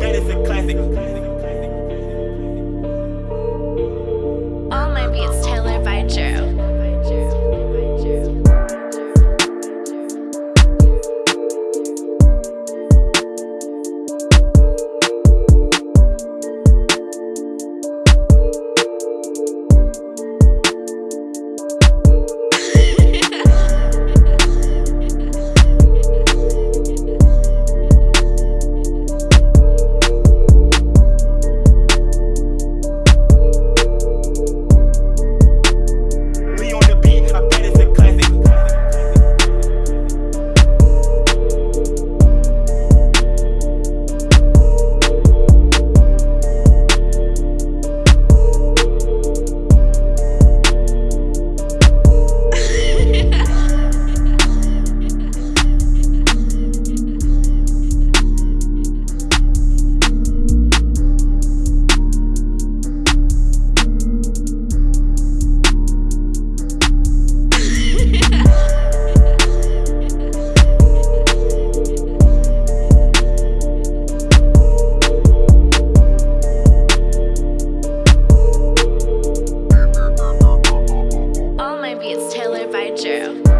That is a classic. By Drew.